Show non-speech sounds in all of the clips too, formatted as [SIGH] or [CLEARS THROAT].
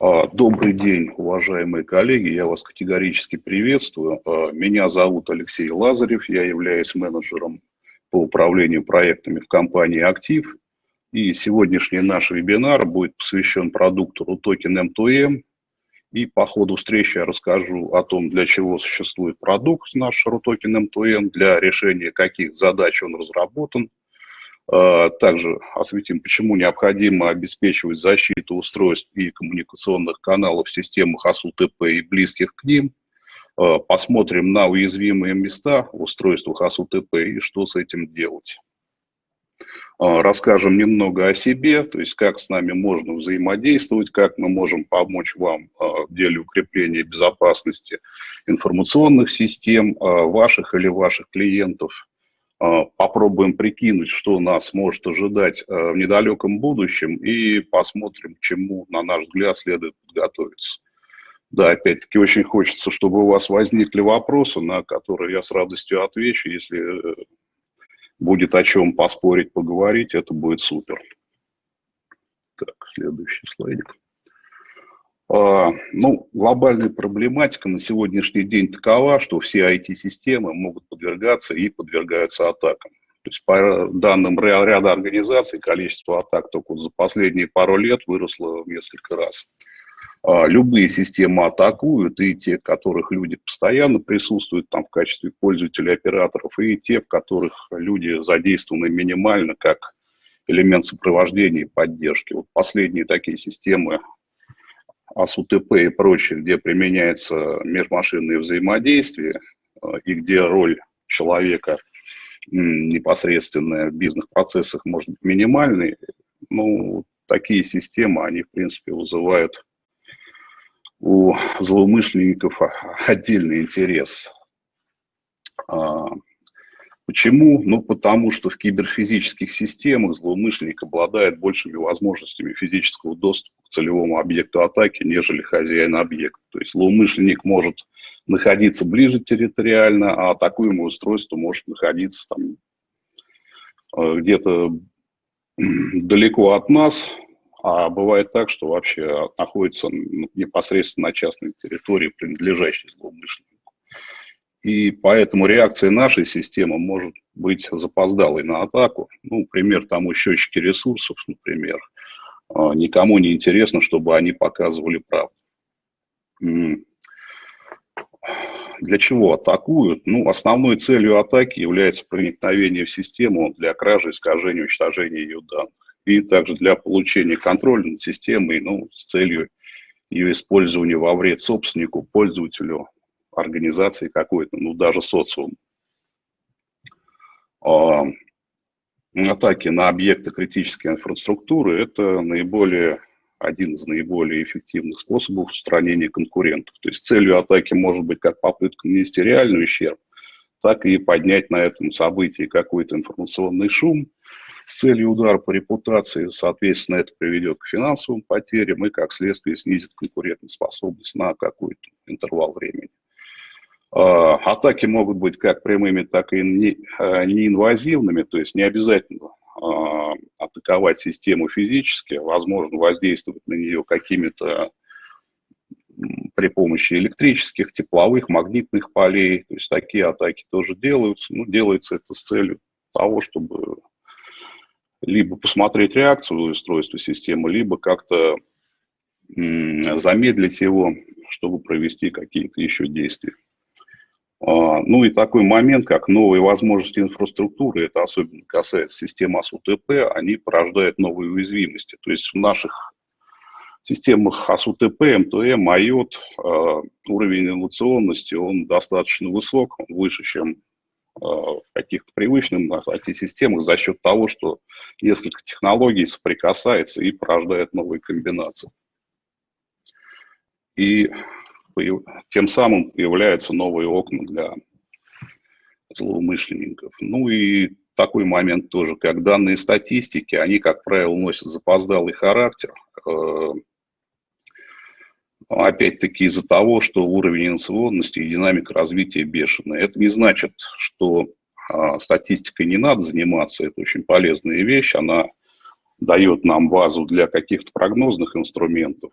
А, добрый день, уважаемые коллеги, я вас категорически приветствую. А, меня зовут Алексей Лазарев, я являюсь менеджером по управлению проектами в компании «Актив». И сегодняшний наш вебинар будет посвящен продукту RUTOKEN M2M. И по ходу встречи я расскажу о том, для чего существует продукт наш RUTOKEN M2M, для решения каких задач он разработан – также осветим, почему необходимо обеспечивать защиту устройств и коммуникационных каналов в системах АСУТП и близких к ним. А, посмотрим на уязвимые места в устройствах АСУТП и что с этим делать. А, расскажем немного о себе, то есть как с нами можно взаимодействовать, как мы можем помочь вам в деле укрепления безопасности информационных систем, ваших или ваших клиентов – попробуем прикинуть, что нас может ожидать э, в недалеком будущем, и посмотрим, к чему, на наш взгляд, следует подготовиться. Да, опять-таки, очень хочется, чтобы у вас возникли вопросы, на которые я с радостью отвечу. Если э, будет о чем поспорить, поговорить, это будет супер. Так, следующий слайдик. А, ну, глобальная проблематика на сегодняшний день такова, что все IT-системы могут подвергаться и подвергаются атакам. То есть по данным ряда организаций, количество атак только за последние пару лет выросло в несколько раз. А, любые системы атакуют, и те, в которых люди постоянно присутствуют там в качестве пользователей, операторов, и те, в которых люди задействованы минимально как элемент сопровождения и поддержки. Вот последние такие системы АСУТП и прочее, где применяется межмашинное взаимодействие э, и где роль человека непосредственная в бизнес-процессах может быть минимальной, ну, такие системы, они, в принципе, вызывают у злоумышленников отдельный интерес. Почему? Ну, потому что в киберфизических системах злоумышленник обладает большими возможностями физического доступа к целевому объекту атаки, нежели хозяин объекта. То есть злоумышленник может находиться ближе территориально, а атакуемое устройство может находиться там э, где-то далеко от нас, а бывает так, что вообще находится непосредственно на частной территории, принадлежащей злоумышленнику. И поэтому реакция нашей системы может быть запоздалой на атаку. Ну, пример тому счетчики ресурсов, например. А, никому не интересно, чтобы они показывали правду. Для чего атакуют? Ну, основной целью атаки является проникновение в систему для кражи, искажения, уничтожения ее данных. И также для получения контроля над системой, ну, с целью ее использования во вред собственнику, пользователю, организации какой-то, ну даже социум. А, атаки на объекты критической инфраструктуры – это наиболее, один из наиболее эффективных способов устранения конкурентов. То есть целью атаки может быть как попытка нанести реальный ущерб, так и поднять на этом событии какой-то информационный шум с целью удара по репутации. Соответственно, это приведет к финансовым потерям и, как следствие, снизит конкурентоспособность на какой-то интервал времени. А, атаки могут быть как прямыми, так и а, неинвазивными, то есть не обязательно а, атаковать систему физически, возможно воздействовать на нее какими-то при помощи электрических, тепловых, магнитных полей. То есть такие атаки тоже делаются. Ну, делается это с целью того, чтобы либо посмотреть реакцию устройства системы, либо как-то замедлить его, чтобы провести какие-то еще действия. А, ну и такой момент, как новые возможности инфраструктуры, это особенно касается системы АСУТП, они порождают новые уязвимости. То есть в наших системах АСУТП, МТМ, IOT а, уровень инновационности, он достаточно высок, он выше, чем а, в каких-то привычных IT-системах за счет того, что несколько технологий соприкасается и порождает новые комбинации. И тем самым появляются новые окна для злоумышленников. Ну и такой момент тоже, как данные статистики, они, как правило, носят запоздалый характер, э, опять-таки из-за того, что уровень инновационности и динамика развития бешеная. Это не значит, что а, статистикой не надо заниматься, это очень полезная вещь, она дает нам базу для каких-то прогнозных инструментов,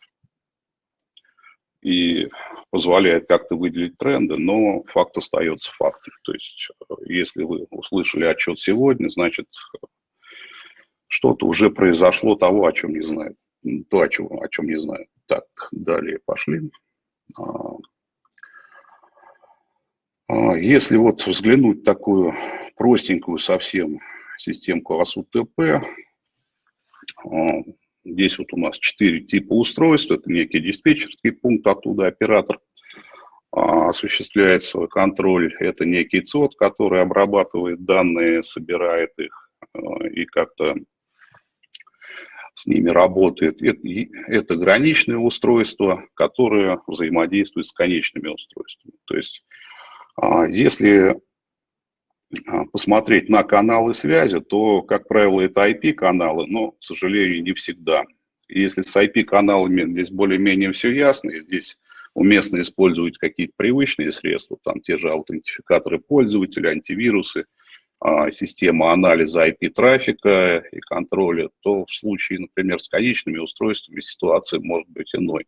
и позволяет как-то выделить тренды, но факт остается фактом. То есть, э, если вы услышали отчет сегодня, значит, что-то уже произошло того, о чем не знаю. То, о чем, о чем не знаю. Так, далее пошли. А, а, если вот взглянуть такую простенькую совсем системку АСУТП, а, здесь вот у нас четыре типа устройств, это некий диспетчерский пункт, оттуда оператор осуществляет свой контроль, это некий ЦОД, который обрабатывает данные, собирает их и как-то с ними работает. Это, это граничные устройства, которые взаимодействуют с конечными устройствами. То есть, а, если а, посмотреть на каналы связи, то, как правило, это IP-каналы, но, к сожалению, не всегда. Если с IP-каналами здесь более-менее все ясно, и здесь уместно использовать какие-то привычные средства, там те же аутентификаторы пользователя, антивирусы – а, система анализа IP-трафика и контроля, то в случае, например, с конечными устройствами ситуация может быть иной.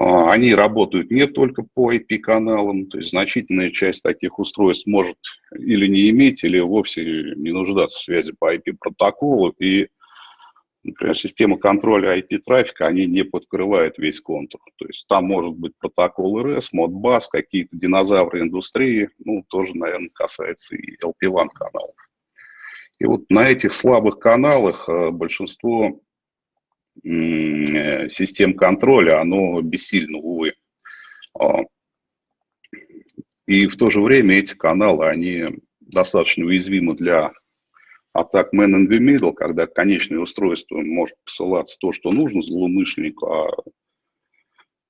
А, они работают не только по IP-каналам, то есть значительная часть таких устройств может или не иметь, или вовсе не нуждаться в связи по IP-протоколу, и Например, система контроля IP-трафика, они не подкрывают весь контур. То есть там может быть протокол RS, Modbus, какие-то динозавры индустрии, ну, тоже, наверное, касается и LP1 каналов. И вот на этих слабых каналах э, большинство систем контроля, оно бессильно, увы. А, и в то же время эти каналы, они достаточно уязвимы для атак man in the middle, когда конечное устройство может посылаться то, что нужно злоумышленнику, а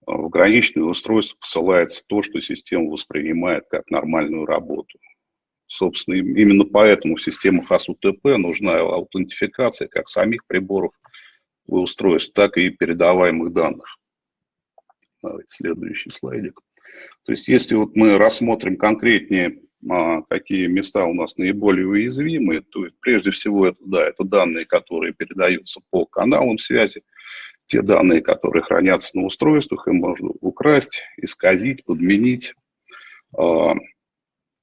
в граничное устройство посылается то, что система воспринимает как нормальную работу. Собственно, именно поэтому в системах АСУТП нужна аутентификация как самих приборов устройств, так и передаваемых данных. Давайте следующий слайдик. То есть если вот мы рассмотрим конкретнее а, какие места у нас наиболее уязвимы, то прежде всего это, да, это данные, которые передаются по каналам связи, те данные, которые хранятся на устройствах, им можно украсть, исказить, подменить. А,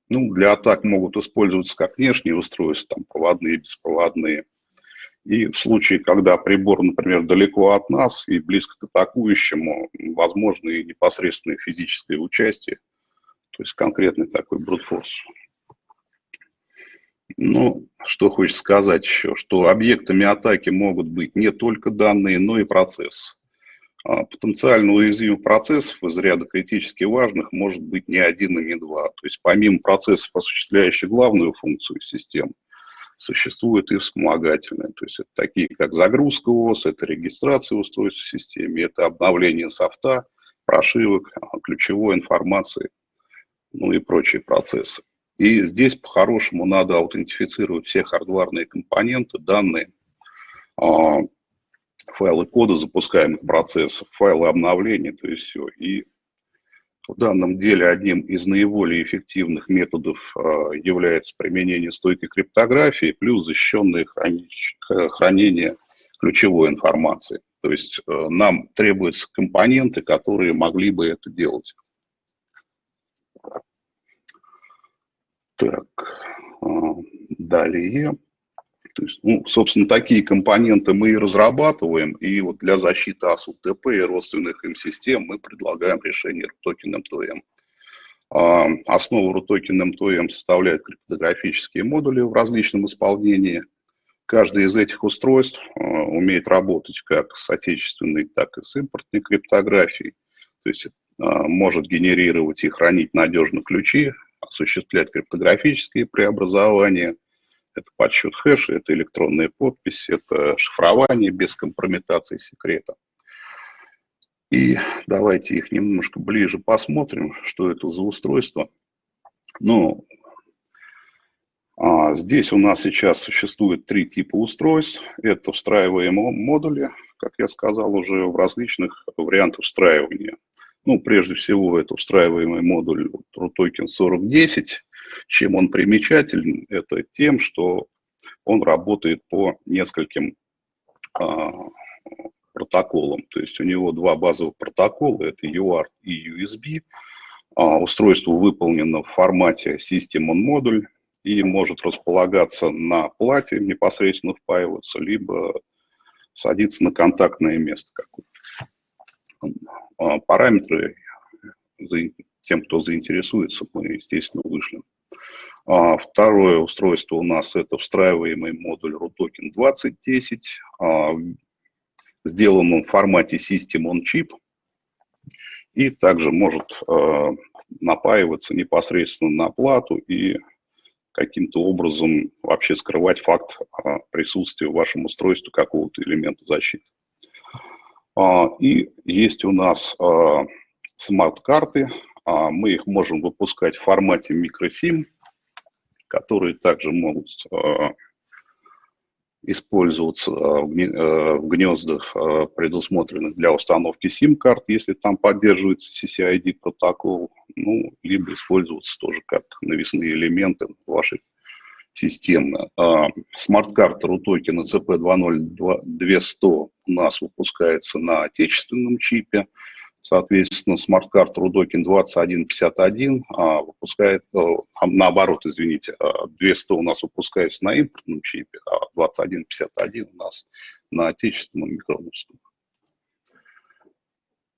ну, для атак могут использоваться как внешние устройства, там проводные, беспроводные. И в случае, когда прибор, например, далеко от нас и близко к атакующему, возможно и непосредственное физическое участие то есть конкретный такой брутфорс. Ну, что хочется сказать еще, что объектами атаки могут быть не только данные, но и процесс. А потенциально уязвимых процессов из ряда критически важных может быть не один и не два. То есть помимо процессов, осуществляющих главную функцию системы, существуют и вспомогательные. То есть это такие, как загрузка ОС, это регистрация устройств в системе, это обновление софта, прошивок, ключевой информации ну и прочие процессы. И здесь по-хорошему надо аутентифицировать все хардварные компоненты, данные, а, файлы кода запускаемых процессов, файлы обновления, то есть все. И в данном деле одним из наиболее эффективных методов а, является применение стойкой криптографии плюс защищенное хранение ключевой информации. То есть э, нам требуются компоненты, которые могли бы это делать. Так, а, далее. То есть, ну, собственно, такие компоненты мы и разрабатываем, и вот для защиты АСУТП и родственных им систем мы предлагаем решение RUTOKEN M2M. А, основу RUTOKEN M2M составляют криптографические модули в различном исполнении. Каждый из этих устройств а, умеет работать как с отечественной, так и с импортной криптографией. То есть может генерировать и хранить надежно ключи осуществлять криптографические преобразования, это подсчет хэша, это электронная подпись, это шифрование без компрометации секрета. И давайте их немножко ближе посмотрим, что это за устройство. Ну, а здесь у нас сейчас существует три типа устройств. Это встраиваемые модули, как я сказал, уже в различных вариантах встраивания. Ну, прежде всего, это встраиваемый модуль RUTOKEN 4010. Чем он примечателен? Это тем, что он работает по нескольким а, протоколам. То есть у него два базовых протокола, это UART и USB. А, устройство выполнено в формате System on Module и может располагаться на плате, непосредственно впаиваться, либо садиться на контактное место какое-то. А, параметры тем, кто заинтересуется, мы, естественно, вышлем. А, второе устройство у нас это встраиваемый модуль RUTOKEN 2010. А, сделан он в формате System on Chip. И также может а, напаиваться непосредственно на плату и каким-то образом вообще скрывать факт присутствия в вашем устройстве какого-то элемента защиты. И есть у нас смарт-карты. Мы их можем выпускать в формате microSIM которые также могут а, использоваться а, в гнездах, а, предусмотренных для установки SIM-карт, если там поддерживается CCID протокол, ну, либо использоваться тоже как навесные элементы вашей системы. Смарт-карта RUTOKEN ЭЦП 20200 у нас выпускается на отечественном чипе, Соответственно, смарт-карта Рутокен 2151 а, выпускает, э, а, наоборот, извините, 200 а, у нас выпускается на импортном чипе, а 2151 у нас на отечественном микроновском.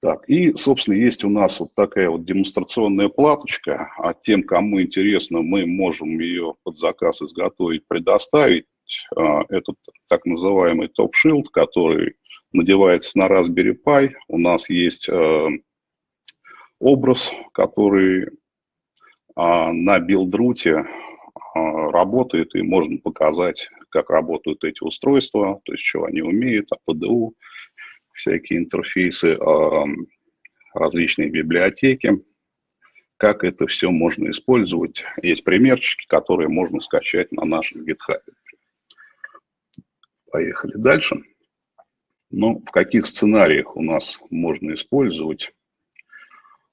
Так, и, собственно, есть у нас вот такая вот демонстрационная платочка, а тем, кому интересно, мы можем ее под заказ изготовить, предоставить. Это так называемый top shield, который надевается на Raspberry Pi. У нас есть э, образ, который э, на Buildroot е э, работает, и можно показать, как работают эти устройства, то есть что они умеют, APDU, всякие интерфейсы, э, различные библиотеки, как это все можно использовать. Есть примерчики, которые можно скачать на нашем GitHub. Поехали дальше. Ну, в каких сценариях у нас можно использовать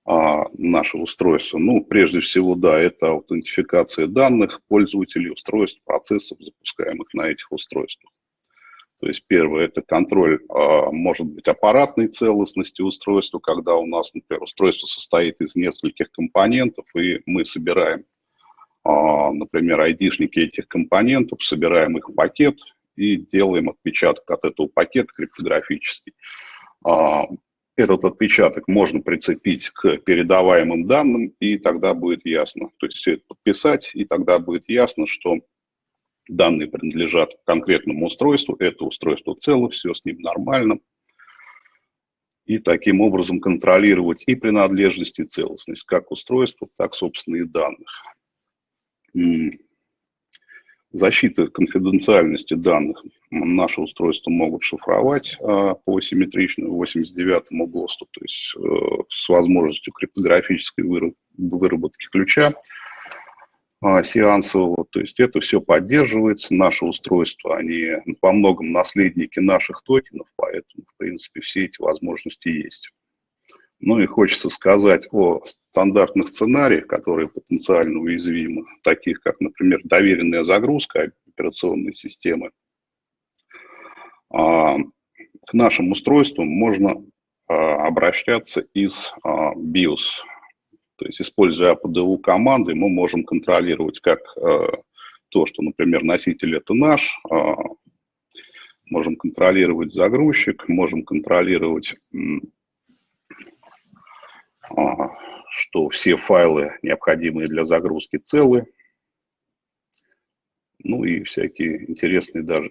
а, наше устройство? Ну, прежде всего, да, это аутентификация данных пользователей, устройств, процессов, запускаемых на этих устройствах. То есть первое – это контроль, а, может быть, аппаратной целостности устройства, когда у нас, например, устройство состоит из нескольких компонентов, и мы собираем, а, например, айдишники этих компонентов, собираем их в пакет и делаем отпечаток от этого пакета криптографический. А, этот отпечаток можно прицепить к передаваемым данным, и тогда будет ясно. То есть все это подписать, и тогда будет ясно, что данные принадлежат конкретному устройству, это устройство цело, все с ним нормально. И таким образом контролировать и принадлежность, и целостность как устройства, так, собственно, и данных. Защита конфиденциальности данных. Наши устройства могут шифровать а, по симметричному 89 ГОСТу, то есть э, с возможностью криптографической выработки ключа а, сеансового. То есть это все поддерживается. Наши устройства, они по многом наследники наших токенов, поэтому, в принципе, все эти возможности есть. Ну и хочется сказать о стандартных сценариях, которые потенциально уязвимы, таких как, например, доверенная загрузка операционной системы. А, к нашим устройствам можно а, обращаться из а, BIOS. То есть, используя APDU команды, мы можем контролировать как то, что, например, носитель это наш, можем контролировать загрузчик, можем контролировать что все файлы, необходимые для загрузки, целы. Ну и всякие интересные даже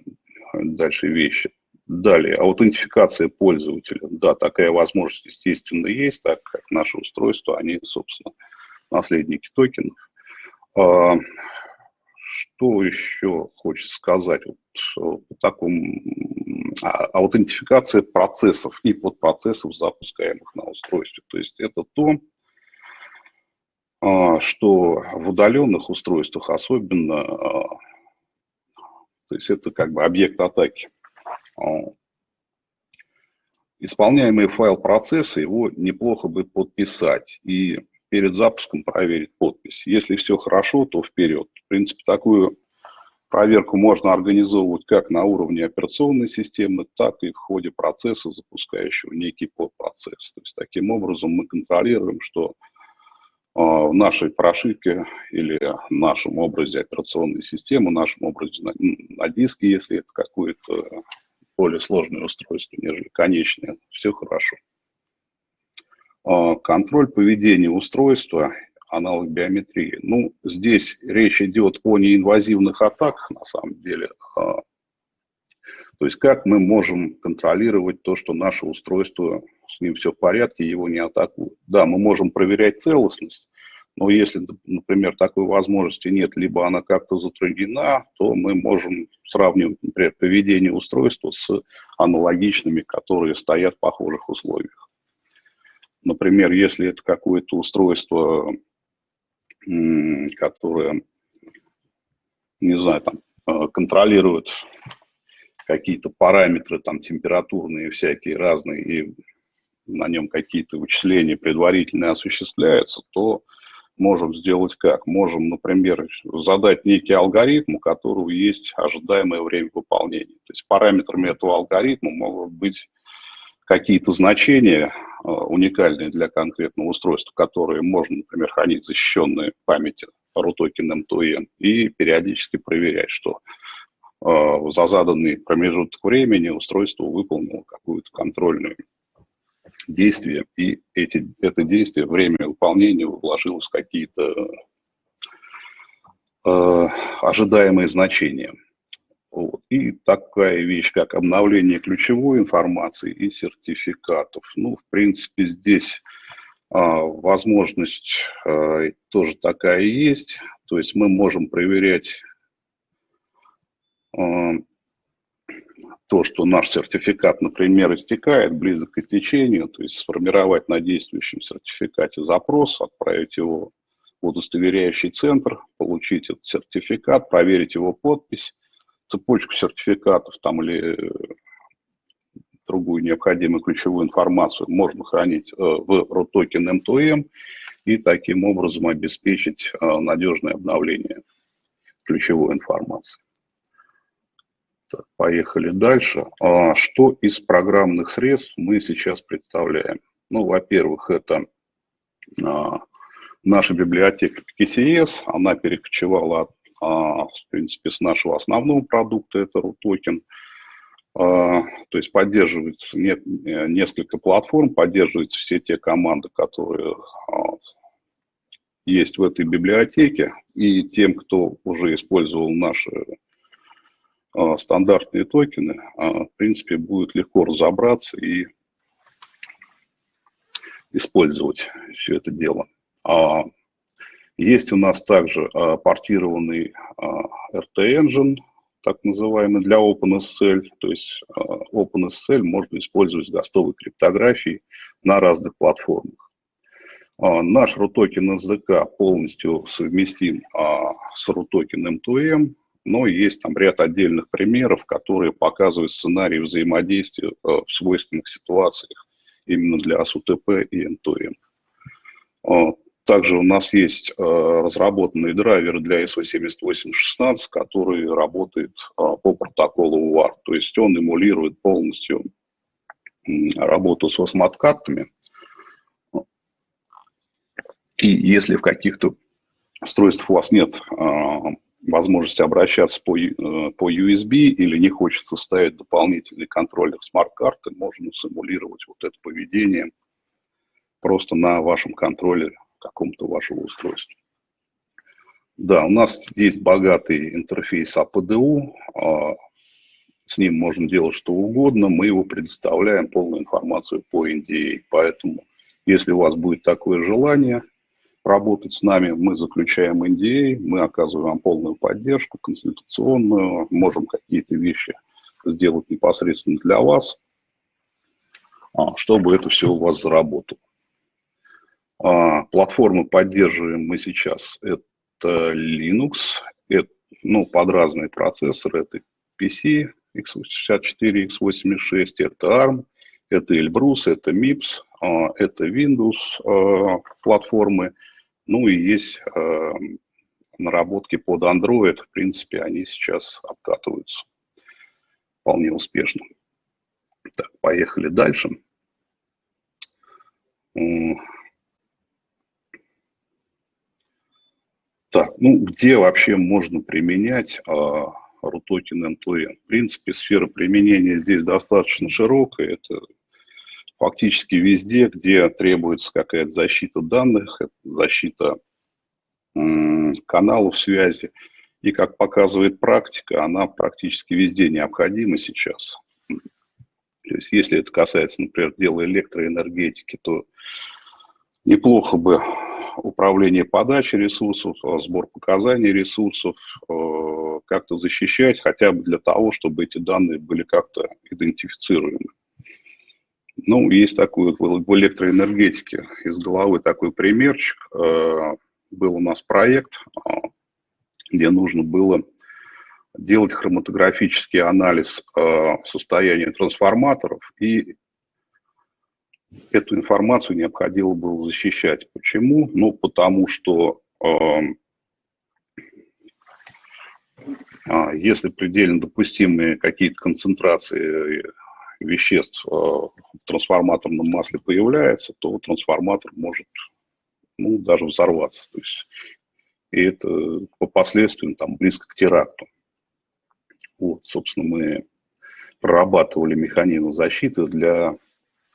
дальше вещи. Далее, аутентификация пользователя. Да, такая возможность, естественно, есть, так как наши устройства, они, собственно, наследники токенов. Что еще хочется сказать? Вот, по такому, а, аутентификация процессов и подпроцессов, запускаемых на устройстве. То есть это то, а, что в удаленных устройствах особенно, а, то есть это как бы объект атаки. Исполняемый файл процесса, его неплохо бы подписать и перед запуском проверить подпись. Если все хорошо, то вперед. В принципе, такую Проверку можно организовывать как на уровне операционной системы, так и в ходе процесса, запускающего некий подпроцесс. То есть таким образом мы контролируем, что а, в нашей прошивке или нашем образе операционной системы, нашем образе на, на диске, если это какое-то более сложное устройство, нежели конечное, все хорошо. А, контроль поведения устройства, аналог биометрии. Ну, здесь речь идет о неинвазивных атаках, на самом деле. А, то есть как мы можем контролировать то, что наше устройство, с ним все в порядке, его не атакуют. Да, мы можем проверять целостность, но если, например, такой возможности нет, либо она как-то затруднена, то мы можем сравнивать, например, поведение устройства с аналогичными, которые стоят в похожих условиях. Например, если это какое-то устройство, которое, не знаю, там, э, контролирует какие-то параметры там температурные всякие разные, и на нем какие-то вычисления предварительно осуществляются, то можем сделать как? Можем, например, задать некий алгоритм, у которого есть ожидаемое время выполнения. То есть параметрами этого алгоритма могут быть какие-то значения э, уникальные для конкретного устройства, которые можно, например, хранить в защищенной памяти RUTOKEN M2M и периодически проверять, что э, за заданный промежуток времени устройство выполнило какую-то контрольную действие, и эти, это действие, время выполнения вложилось в какие-то э, ожидаемые значения. Вот. И такая вещь, как обновление ключевой информации и сертификатов. Ну, в принципе, здесь э, возможность э, тоже такая есть. То есть мы можем проверять э, то, что наш сертификат, например, истекает, близок к истечению, то есть сформировать на действующем сертификате запрос, отправить его в удостоверяющий центр, получить этот сертификат, проверить его подпись, цепочку сертификатов там или другую необходимую ключевую информацию можно хранить э, в RUTOKEN M2M и таким образом обеспечить э, надежное обновление ключевой информации. Так, поехали дальше. А что из программных средств мы сейчас представляем? Ну, во-первых, это а, наша библиотека PKCS, она перекочевала, а, в принципе, с нашего основного продукта, это RUTOKEN. А, то есть поддерживается не, несколько платформ, поддерживаются все те команды, которые а, есть в этой библиотеке. И тем, кто уже использовал наши а, стандартные токены, а, в принципе, будет легко разобраться и использовать все это дело. Есть у нас также а, портированный а, RT-engine, так называемый, для OpenSSL. То есть а, OpenSSL можно использовать с гостовой криптографией на разных платформах. Наш RUTOKEN SDK полностью совместим с RUTOKEN M2M, но есть там ряд отдельных примеров, которые показывают сценарий взаимодействия в свойственных ситуациях именно для SUTP и M2M также у нас есть э, разработанный драйвер для SO7816, который работает по протоколу UART, то есть он эмулирует полностью работу с осмоткартами. И если в каких-то устройствах у вас нет возможности обращаться по, э, по USB или не хочется ставить дополнительный контроллер смарт-карты, можно симулировать вот это поведение просто на вашем контроллере каком-то вашего устройства. Да, у нас есть богатый интерфейс APDU, а, с ним можно делать что угодно, мы его предоставляем полную информацию по NDA, поэтому если у вас будет такое желание – работать с нами, мы заключаем NDA, мы оказываем вам полную поддержку, консультационную, можем какие-то вещи сделать непосредственно для вас, а, чтобы это все у вас заработало. А, платформы поддерживаем мы сейчас. Это Linux, это, ну, под разные процессоры. Это PC x64, x86, это ARM, это Elbrus, это MIPS, а, это Windows платформы, ну и есть наработки под Android, в принципе, они сейчас обкатываются вполне успешно. Так, поехали дальше. Так, ну где вообще можно применять а, RUTOKEN end-to-end? В принципе, сфера применения здесь достаточно широкая. Это фактически везде, где требуется какая-то защита данных, защита каналов связи. И, как показывает практика, она практически везде необходима сейчас. То есть, если это касается, например, дела электроэнергетики, то неплохо бы управление подачей ресурсов, сбор показаний ресурсов, э, как-то защищать, хотя бы для того, чтобы эти данные были как-то идентифицируемы. Ну, есть такой в электроэнергетике из головы такой примерчик. Э, был у нас проект, э, где нужно было делать хроматографический анализ состояния трансформаторов и эту информацию необходимо было защищать. Почему? Ну, потому что э, э, если предельно допустимые какие-то концентрации веществ э, в трансформаторном масле появляются, то трансформатор может ну, даже взорваться. То есть, и это по последствиям там, близко к теракту. Вот, собственно, мы прорабатывали механизм защиты для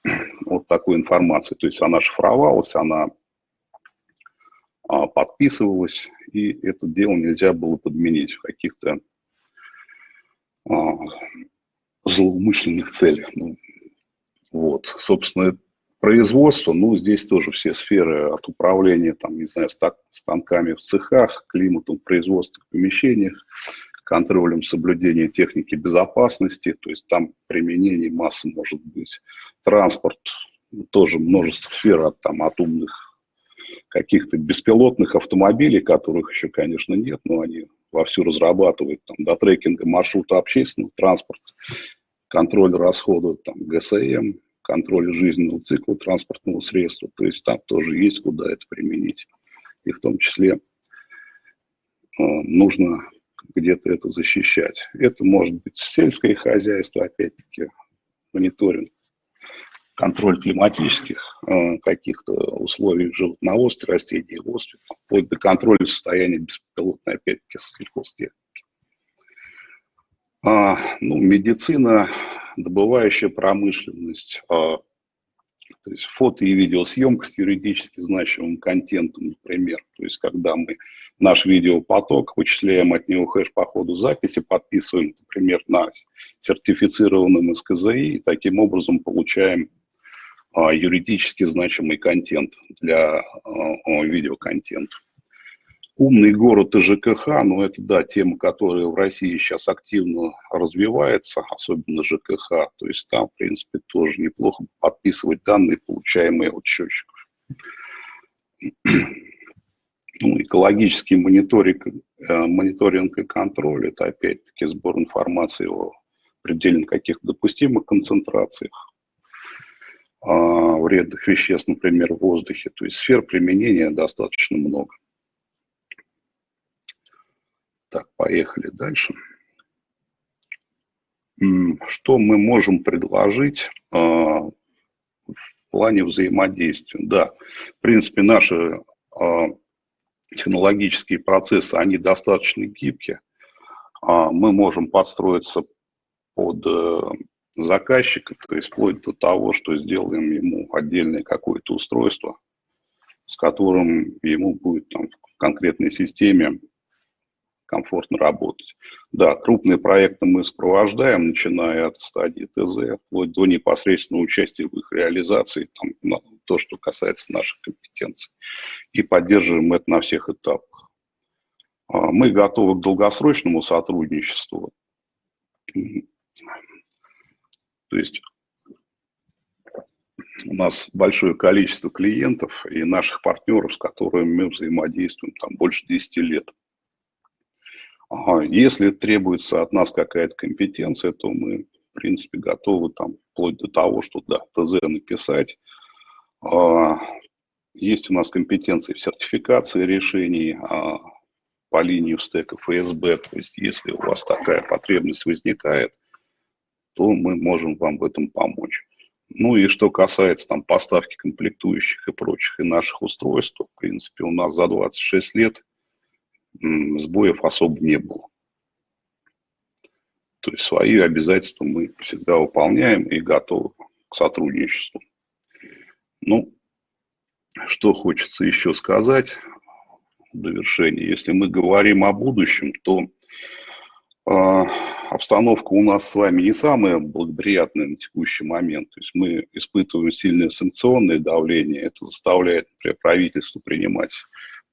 [CLEARS THROAT] вот такой информации. То есть она шифровалась, она а, подписывалась, и это дело нельзя было подменить в каких-то а, злоумышленных целях. Ну, вот, собственно, производство, ну, здесь тоже все сферы от управления, там, не знаю, станками в цехах, климатом производственных помещениях, контролем соблюдения техники безопасности, то есть там применение массы может быть. Транспорт, тоже множество сфер от, там, от умных каких-то беспилотных автомобилей, которых еще, конечно, нет, но они вовсю разрабатывают, там, до трекинга маршрута общественного транспорта, контроль расходов, там, ГСМ, контроль жизненного цикла транспортного средства, то есть там тоже есть куда это применить. И в том числе э, нужно где-то это защищать. Это может быть сельское хозяйство, опять-таки, мониторинг, контроль климатических э, каких-то условий животноводства, растениеводства, вплоть до контроля состояния беспилотной, опять-таки, сельхозтехники. А, ну, медицина, добывающая промышленность, а, то есть фото и видеосъемка с юридически значимым контентом, например. То есть когда мы наш видеопоток, вычисляем от него хэш по ходу записи, подписываем, например, на сертифицированном СКЗИ, и таким образом получаем а, юридически значимый контент для а, видеоконтента. Умный город и ЖКХ, ну это, да, тема, которая в России сейчас активно развивается, особенно ЖКХ, то есть там, в принципе, тоже неплохо подписывать данные, получаемые от счетчиков. Ну, экологический мониторинг, э, мониторинг и контроль – это опять-таки сбор информации о предельно каких-то допустимых концентрациях а, вредных веществ, например, в воздухе. То есть сфер применения достаточно много. Так, поехали дальше. Что мы можем предложить э, в плане взаимодействия? Да, в принципе, наши э, технологические процессы, они достаточно гибкие. Э, мы можем подстроиться под э, заказчика, то есть вплоть до того, что сделаем ему отдельное какое-то устройство, с которым ему будет там, в конкретной системе комфортно работать. Да, крупные проекты мы сопровождаем, начиная от стадии ТЗ, вплоть до непосредственного участия в их реализации, там, на то, что касается наших компетенций, и поддерживаем это на всех этапах. А, мы готовы к долгосрочному сотрудничеству. То есть у нас большое количество клиентов и наших партнеров, с которыми мы взаимодействуем там больше 10 лет. Если требуется от нас какая-то компетенция, то мы, в принципе, готовы там вплоть до того, что да, ТЗ написать. А, есть у нас компетенции в сертификации решений, а, по линии стека ФСБ. То есть если у вас такая потребность возникает, то мы можем вам в этом помочь. Ну и что касается там поставки комплектующих и прочих и наших устройств, то, в принципе, у нас за 26 лет сбоев особо не было. То есть свои обязательства мы всегда выполняем и готовы к сотрудничеству. Ну, что хочется еще сказать в довершении. Если мы говорим о будущем, то э, обстановка у нас с вами не самая благоприятная на текущий момент. То есть мы испытываем сильное санкционное давление. Это заставляет например, правительство принимать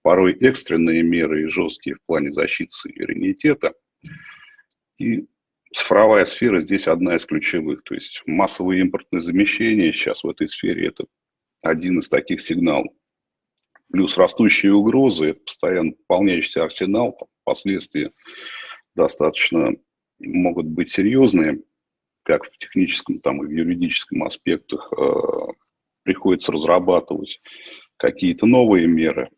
порой экстренные меры и жесткие в плане защиты суверенитета. И цифровая сфера здесь одна из ключевых. То есть массовые импортные замещения сейчас в этой сфере – это один из таких сигналов. Плюс растущие угрозы – это постоянно пополняющийся арсенал, там, последствия достаточно могут быть серьезные, как в техническом, там и в юридическом аспектах. Э, приходится разрабатывать какие-то новые меры.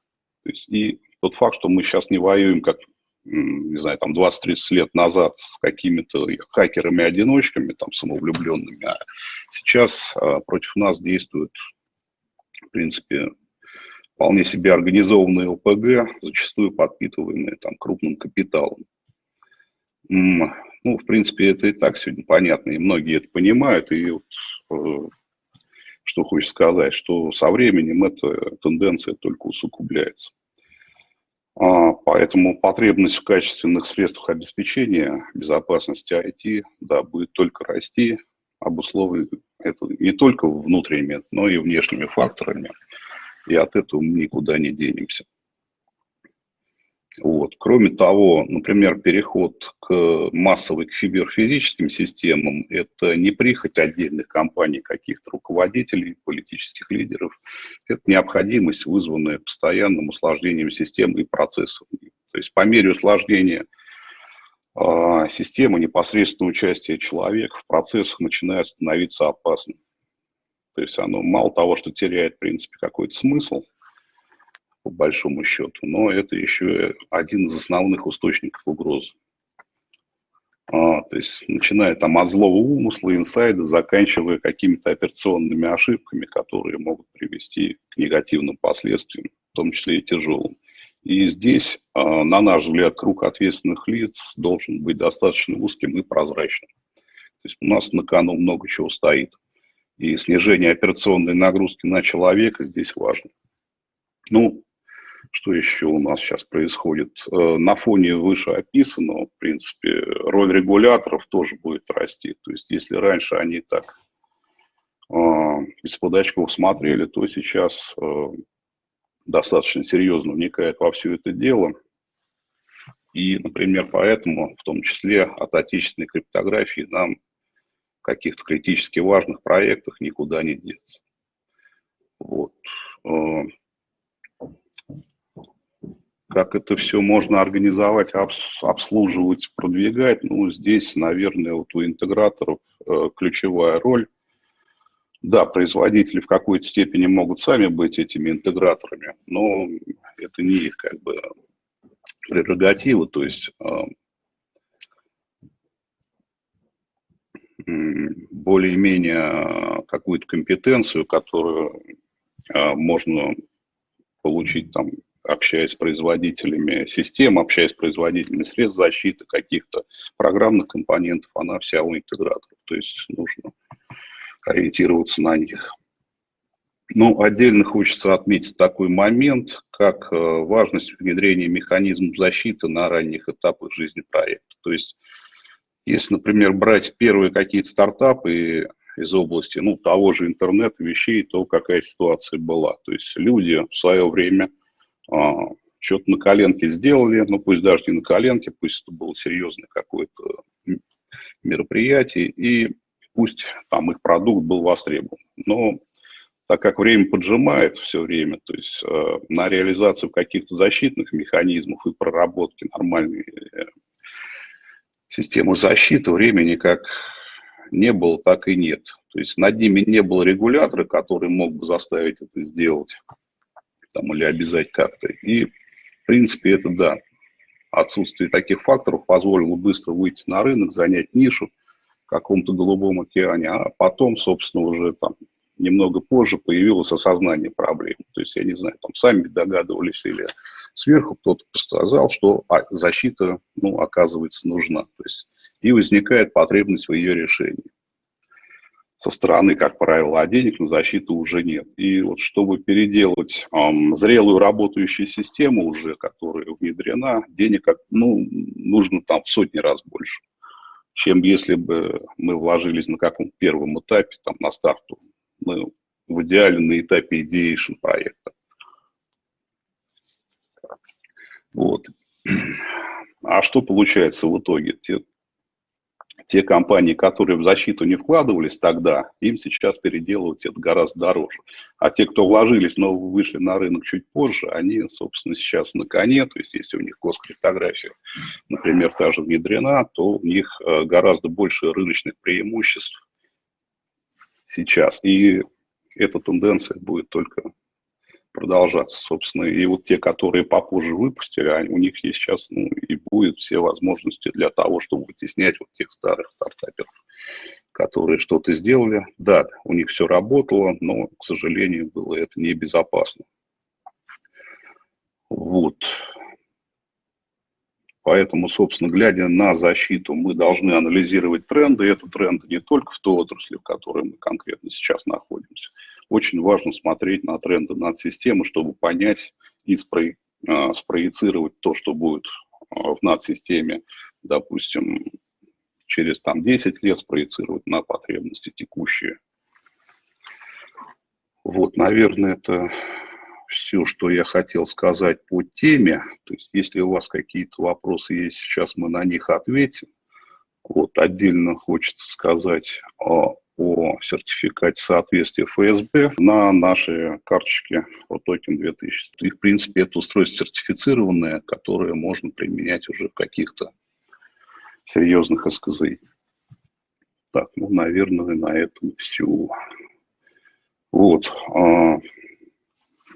То есть, и тот факт, что мы сейчас не воюем, как, не знаю, там 20-30 лет назад с какими-то хакерами-одиночками, там, самовлюбленными, а сейчас э, против нас действуют, в принципе, вполне себе организованные ОПГ, зачастую подпитываемые там крупным капиталом. Ну, в принципе, это и так сегодня понятно, и многие это понимают, и вот, э, что хочешь сказать, что со временем эта тенденция только усугубляется. А, поэтому потребность в качественных средствах обеспечения безопасности IT да, будет только расти, обусловлено это не только внутренними, но и внешними факторами и от этого мы никуда не денемся. Вот. Кроме того, например, переход к массовой к киберфизическим системам – это не прихоть отдельных компаний, каких-то руководителей, политических лидеров. Это необходимость, вызванная постоянным усложнением систем и процессов. То есть по мере усложнения э, системы непосредственного участия человека в процессах начинает становиться опасным. То есть оно мало того, что теряет, в принципе, какой-то смысл, по большому счету, но это еще один из основных источников угрозы. А, то есть начиная там от злого умысла, инсайда, заканчивая какими-то операционными ошибками, которые могут привести к негативным последствиям, в том числе и тяжелым. И здесь, а, на наш взгляд, круг ответственных лиц должен быть достаточно узким и прозрачным. То есть у нас на кону много чего стоит. И снижение операционной нагрузки на человека здесь важно. Ну, что еще у нас сейчас происходит? Э, на фоне вышеописанного, в принципе, роль регуляторов тоже будет расти. То есть, если раньше они так э, из-под очков смотрели, то сейчас э, достаточно серьезно вникают во все это дело. И, например, поэтому, в том числе от отечественной криптографии, нам каких-то критически важных проектах никуда не деться. Вот. Э, как это все можно организовать, обслуживать, продвигать, ну, здесь, наверное, вот у интеграторов э, ключевая роль. Да, производители в какой-то степени могут сами быть этими интеграторами, но это не их как бы прерогатива, то есть э, более-менее какую-то компетенцию, которую а, можно получить там, общаясь с производителями систем, общаясь с производителями средств защиты, каких-то программных компонентов, она вся у интеграторов. То есть нужно ориентироваться на них. Ну, отдельно хочется отметить такой момент, как э, важность внедрения механизмов защиты на ранних этапах жизни проекта. То есть если, например, брать первые какие-то стартапы из области ну, того же интернета вещей, то какая ситуация была. То есть люди в свое время что-то на коленке сделали, ну пусть даже не на коленке, пусть это было серьезное какое-то мероприятие, и пусть там их продукт был востребован. Но так как время поджимает все время, то есть э, на реализацию каких-то защитных механизмов и проработки нормальной э, систему защиты времени как не было, так и нет. То есть над ними не было регулятора, который мог бы заставить это сделать там, или обязать как-то. И, в принципе, это да, отсутствие таких факторов позволило быстро выйти на рынок, занять нишу в каком-то голубом океане, а потом, собственно, уже там немного позже появилось осознание проблемы. То есть, я не знаю, там сами догадывались или сверху кто-то сказал, что а, защита, ну, оказывается, нужна. То есть, и возникает потребность в ее решении. Со стороны, как правило, а денег на защиту уже нет. И вот чтобы переделать эм, зрелую работающую систему уже, которая внедрена, денег ну, нужно там в сотни раз больше, чем если бы мы вложились на каком-то первом этапе, там, на старту мы в идеале на этапе идеation проекта. Вот. А что получается в итоге? Те компании, которые в защиту не вкладывались тогда, им сейчас переделывать это гораздо дороже. А те, кто вложились, но вышли на рынок чуть позже, они, собственно, сейчас на коне. То есть, если у них госкриптография, например, та же внедрена, то у них э, гораздо больше рыночных преимуществ сейчас. И эта тенденция будет только продолжаться, собственно. И вот те, которые попозже выпустили, у них есть сейчас ну, и будет все возможности для того, чтобы вытеснять вот тех старых стартаперов, которые что-то сделали. Да, у них все работало, но, к сожалению, было это небезопасно. Вот. Поэтому, собственно, глядя на защиту, мы должны анализировать тренды. И это тренды не только в той отрасли, в которой мы конкретно сейчас находимся. Очень важно смотреть на тренды над системой, чтобы понять и спро... А, спроецировать то, что будет а, в надсистеме, допустим, через там, 10 лет спроецировать на потребности текущие. Вот, наверное, это все, что я хотел сказать по теме. То есть, если у вас какие-то вопросы есть, сейчас мы на них ответим. Вот, отдельно хочется сказать о, о сертификате соответствия ФСБ на нашей карточке ProToken 2000. И, в принципе, это устройство сертифицированное, которое можно применять уже в каких-то серьезных СКЗИ. Так, ну, наверное, на этом все. Вот. А,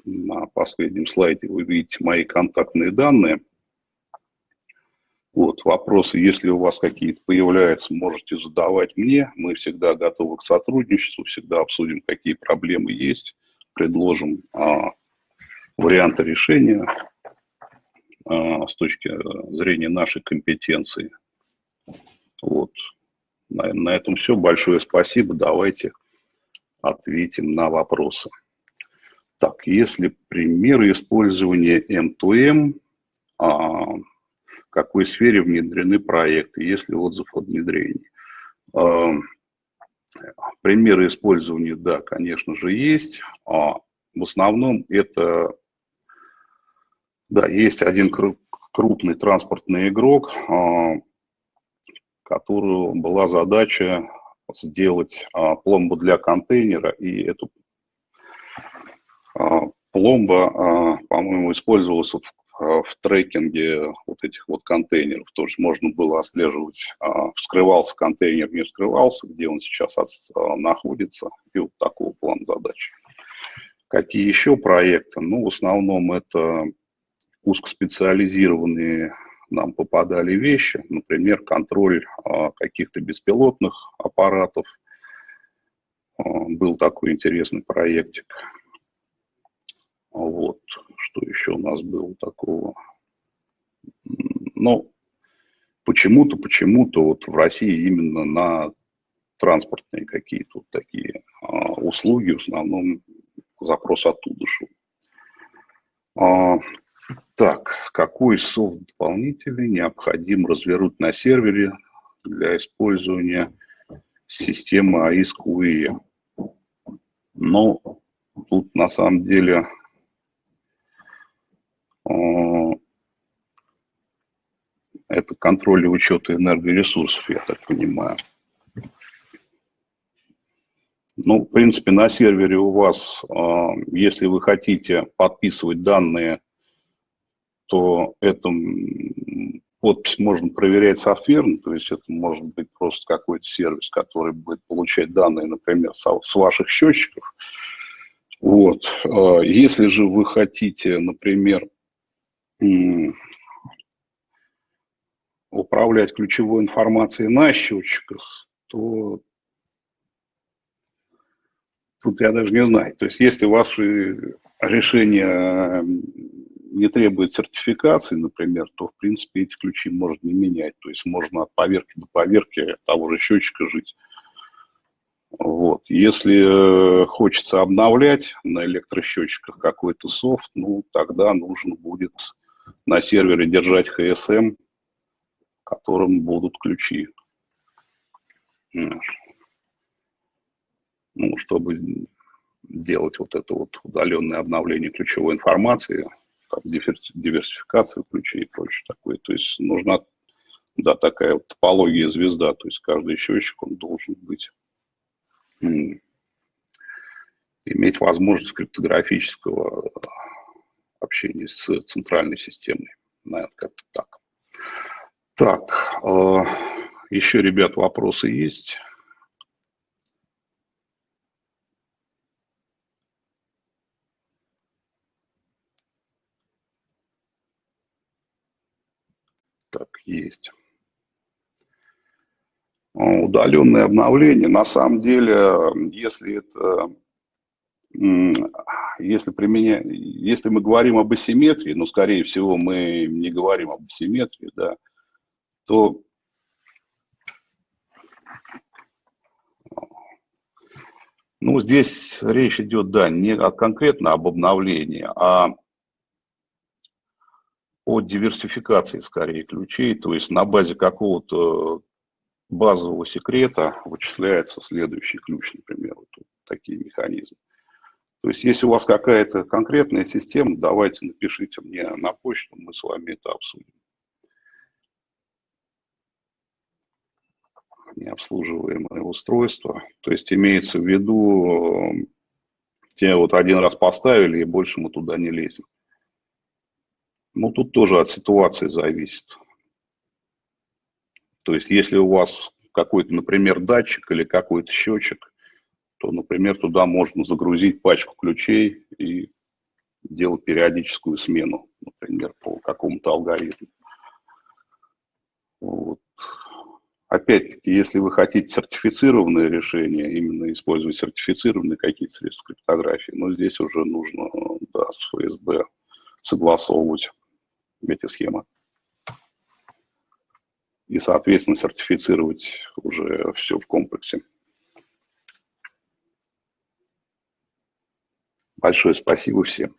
на последнем слайде вы видите мои контактные данные. Вот, вопросы, если у вас какие-то появляются, можете задавать мне. Мы всегда готовы к сотрудничеству, всегда обсудим, какие проблемы есть, предложим а, варианты решения а, с точки зрения нашей компетенции. Вот. На, на этом все. Большое спасибо. Давайте ответим на вопросы. Так, если примеры использования M2M, а, какой сфере внедрены проекты, если отзыв о внедрении. А, примеры использования, да, конечно же, есть. А в основном это, да, есть один крупный транспортный игрок, а, которую была задача сделать а, пломбу для контейнера, и эту пломба, по-моему, использовалась в, в трекинге вот этих вот контейнеров. То есть можно было отслеживать, вскрывался контейнер, не вскрывался, где он сейчас находится, и вот такого плана задач. Какие еще проекты? Ну, в основном это узкоспециализированные нам попадали вещи, например, контроль каких-то беспилотных аппаратов. Был такой интересный проектик. Вот, что еще у нас было такого? Ну, почему-то, почему-то вот в России именно на транспортные какие-то вот такие а, услуги, в основном запрос оттуда шел. А, так, какой софт дополнительный необходимо развернуть на сервере для использования системы AIS-QE? Ну, тут на самом деле это контроль и учет энергоресурсов, я так понимаю. Ну, в принципе, на сервере у вас, а, если вы хотите подписывать данные, то это подпись можно проверять софтверно, то есть это может быть просто какой-то сервис, который будет получать данные, например, с ваших счетчиков. Вот. А, если же вы хотите, например, управлять ключевой информацией на счетчиках, то тут я даже не знаю. То есть если ваши решения не требует сертификации, например, то, в принципе, эти ключи можно не менять. То есть можно от поверки до поверки того же счетчика жить. Вот. Если э, хочется обновлять на электросчетчиках какой-то софт, ну, тогда нужно будет на сервере держать HSM, которым будут ключи. Ну, чтобы делать вот это вот удаленное обновление ключевой информации, там, диверсификацию ключей и прочее такое. То есть нужна да, такая вот топология звезда, то есть каждый счетчик, он должен быть, иметь возможность криптографического общения с центральной системой. Наверное, как-то так. Так, э, еще, ребят, вопросы есть? Так, есть. Удаленное обновление, на самом деле, если это, если применять, если мы говорим об асимметрии, но, скорее всего, мы не говорим об асимметрии, да, то ну, здесь речь идет, да, не конкретно об обновлении, а о диверсификации скорее ключей, то есть на базе какого-то базового секрета вычисляется следующий ключ, например, вот такие механизмы. То есть если у вас какая-то конкретная система, давайте напишите мне на почту, мы с вами это обсудим. Необслуживаемое устройство. То есть имеется в виду, те вот один раз поставили, и больше мы туда не лезем. Ну, тут тоже от ситуации зависит. То есть, если у вас какой-то, например, датчик или какой-то счетчик, то, например, туда можно загрузить пачку ключей и делать периодическую смену, например, по какому-то алгоритму. Вот. Опять-таки, если вы хотите сертифицированное решение, именно использовать сертифицированные какие-то средства криптографии, но здесь уже нужно да, с ФСБ согласовывать эти схемы. И, соответственно, сертифицировать уже все в комплексе. Большое спасибо всем.